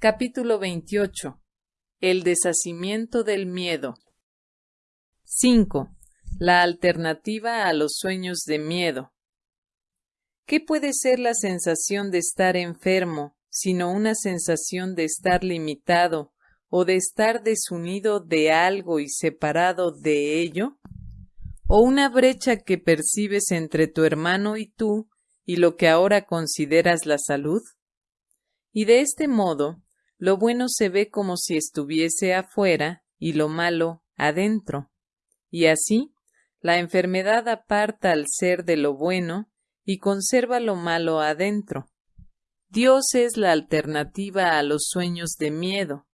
Capítulo 28. El deshacimiento del miedo. 5. La alternativa a los sueños de miedo. ¿Qué puede ser la sensación de estar enfermo, sino una sensación de estar limitado o de estar desunido de algo y separado de ello? ¿O una brecha que percibes entre tu hermano y tú y lo que ahora consideras la salud? Y de este modo, lo bueno se ve como si estuviese afuera y lo malo adentro. Y así, la enfermedad aparta al ser de lo bueno y conserva lo malo adentro. Dios es la alternativa a los sueños de miedo.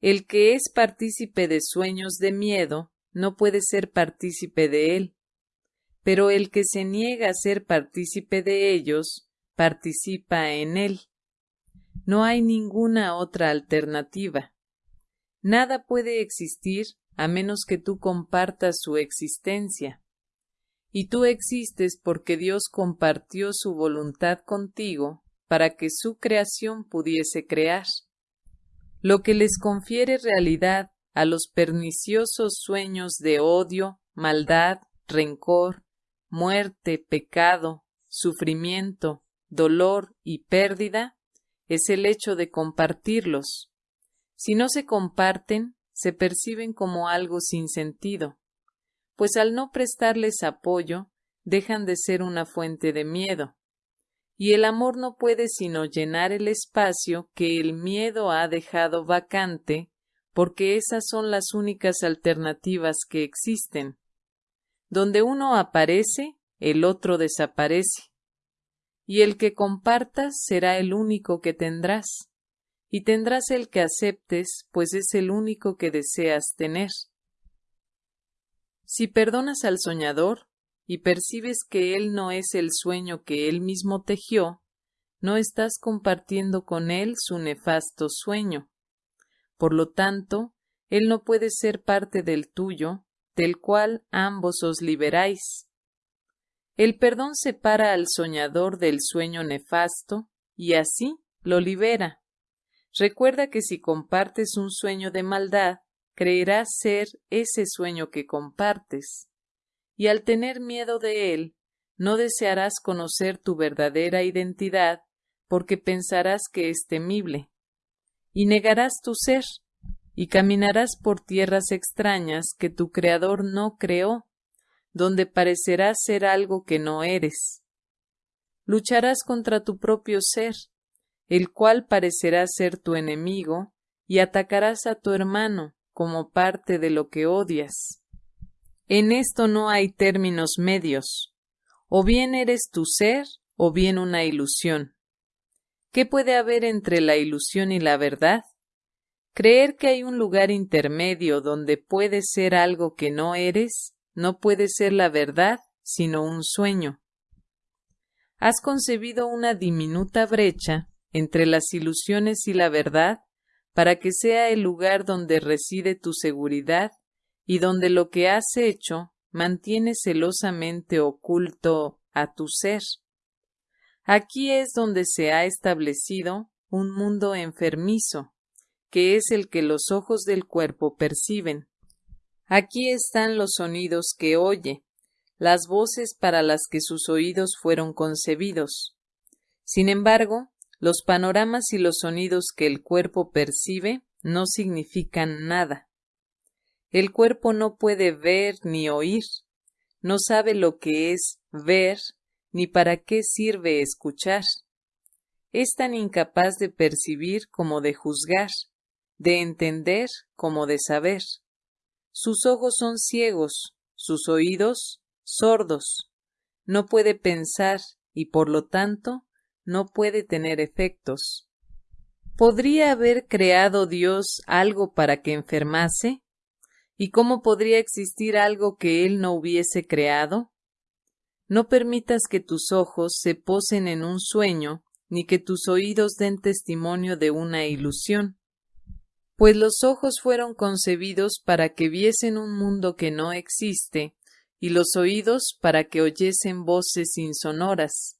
El que es partícipe de sueños de miedo no puede ser partícipe de él, pero el que se niega a ser partícipe de ellos participa en él. No hay ninguna otra alternativa. Nada puede existir a menos que tú compartas su existencia. Y tú existes porque Dios compartió su voluntad contigo para que su creación pudiese crear. Lo que les confiere realidad a los perniciosos sueños de odio, maldad, rencor, muerte, pecado, sufrimiento, dolor y pérdida, es el hecho de compartirlos. Si no se comparten, se perciben como algo sin sentido, pues al no prestarles apoyo, dejan de ser una fuente de miedo. Y el amor no puede sino llenar el espacio que el miedo ha dejado vacante, porque esas son las únicas alternativas que existen. Donde uno aparece, el otro desaparece y el que compartas será el único que tendrás, y tendrás el que aceptes, pues es el único que deseas tener. Si perdonas al soñador y percibes que él no es el sueño que él mismo tejió, no estás compartiendo con él su nefasto sueño. Por lo tanto, él no puede ser parte del tuyo, del cual ambos os liberáis, el perdón separa al soñador del sueño nefasto y así lo libera. Recuerda que si compartes un sueño de maldad, creerás ser ese sueño que compartes. Y al tener miedo de él, no desearás conocer tu verdadera identidad porque pensarás que es temible. Y negarás tu ser, y caminarás por tierras extrañas que tu Creador no creó donde parecerás ser algo que no eres. Lucharás contra tu propio ser, el cual parecerá ser tu enemigo, y atacarás a tu hermano como parte de lo que odias. En esto no hay términos medios. O bien eres tu ser, o bien una ilusión. ¿Qué puede haber entre la ilusión y la verdad? Creer que hay un lugar intermedio donde puedes ser algo que no eres no puede ser la verdad, sino un sueño. Has concebido una diminuta brecha entre las ilusiones y la verdad para que sea el lugar donde reside tu seguridad y donde lo que has hecho mantiene celosamente oculto a tu ser. Aquí es donde se ha establecido un mundo enfermizo, que es el que los ojos del cuerpo perciben. Aquí están los sonidos que oye, las voces para las que sus oídos fueron concebidos. Sin embargo, los panoramas y los sonidos que el cuerpo percibe no significan nada. El cuerpo no puede ver ni oír, no sabe lo que es ver ni para qué sirve escuchar. Es tan incapaz de percibir como de juzgar, de entender como de saber. Sus ojos son ciegos, sus oídos sordos. No puede pensar y por lo tanto no puede tener efectos. ¿Podría haber creado Dios algo para que enfermase? ¿Y cómo podría existir algo que Él no hubiese creado? No permitas que tus ojos se posen en un sueño, ni que tus oídos den testimonio de una ilusión pues los ojos fueron concebidos para que viesen un mundo que no existe, y los oídos para que oyesen voces insonoras.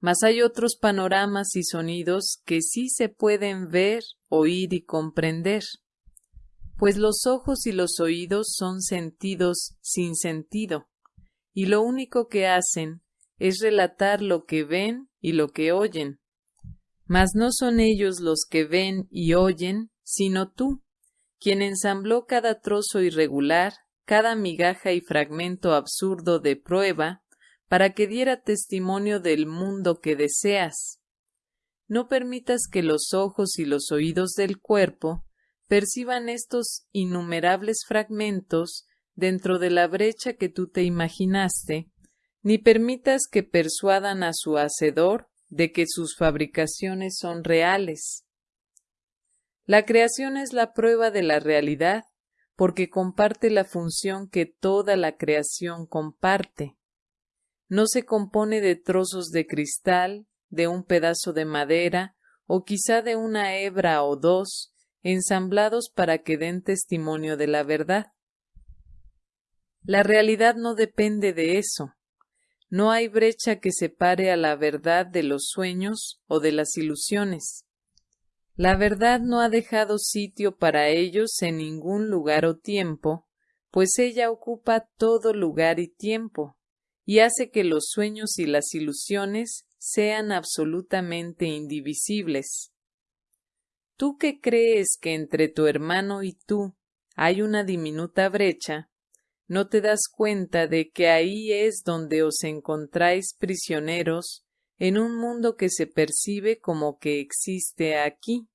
Mas hay otros panoramas y sonidos que sí se pueden ver, oír y comprender, pues los ojos y los oídos son sentidos sin sentido, y lo único que hacen es relatar lo que ven y lo que oyen. Mas no son ellos los que ven y oyen, sino tú, quien ensambló cada trozo irregular, cada migaja y fragmento absurdo de prueba, para que diera testimonio del mundo que deseas. No permitas que los ojos y los oídos del cuerpo perciban estos innumerables fragmentos dentro de la brecha que tú te imaginaste, ni permitas que persuadan a su hacedor de que sus fabricaciones son reales. La creación es la prueba de la realidad, porque comparte la función que toda la creación comparte. No se compone de trozos de cristal, de un pedazo de madera, o quizá de una hebra o dos, ensamblados para que den testimonio de la verdad. La realidad no depende de eso. No hay brecha que separe a la verdad de los sueños o de las ilusiones. La verdad no ha dejado sitio para ellos en ningún lugar o tiempo, pues ella ocupa todo lugar y tiempo, y hace que los sueños y las ilusiones sean absolutamente indivisibles. Tú que crees que entre tu hermano y tú hay una diminuta brecha, no te das cuenta de que ahí es donde os encontráis prisioneros en un mundo que se percibe como que existe aquí.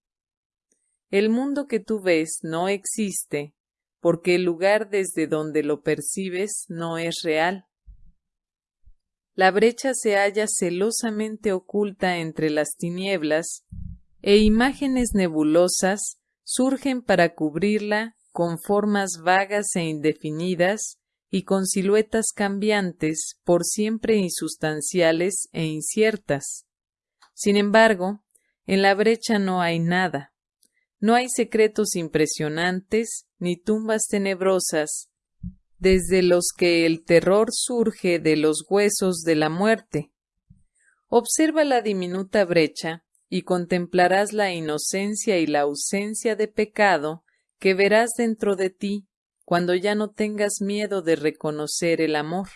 El mundo que tú ves no existe, porque el lugar desde donde lo percibes no es real. La brecha se halla celosamente oculta entre las tinieblas, e imágenes nebulosas surgen para cubrirla con formas vagas e indefinidas y con siluetas cambiantes, por siempre insustanciales e inciertas. Sin embargo, en la brecha no hay nada. No hay secretos impresionantes ni tumbas tenebrosas, desde los que el terror surge de los huesos de la muerte. Observa la diminuta brecha y contemplarás la inocencia y la ausencia de pecado que verás dentro de ti cuando ya no tengas miedo de reconocer el amor.